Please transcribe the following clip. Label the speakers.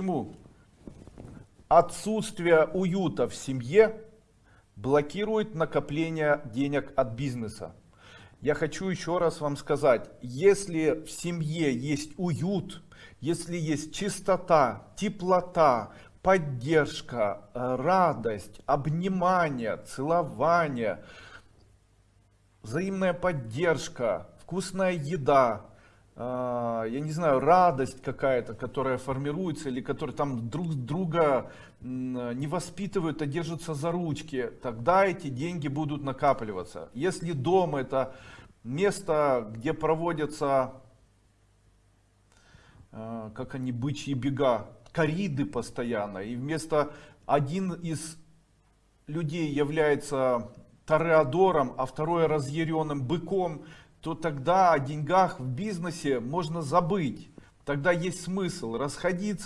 Speaker 1: Почему? Отсутствие уюта в семье блокирует накопление денег от бизнеса. Я хочу еще раз вам сказать, если в семье есть уют, если есть чистота, теплота, поддержка, радость, обнимание, целование, взаимная поддержка, вкусная еда, я не знаю, радость какая-то, которая формируется, или которые там друг друга не воспитывают, а держатся за ручки, тогда эти деньги будут накапливаться. Если дом это место, где проводятся, а, как они, бычьи бега, кориды постоянно, и вместо один из людей является тореадором, а второй разъяренным быком, то тогда о деньгах в бизнесе можно забыть. Тогда есть смысл расходиться.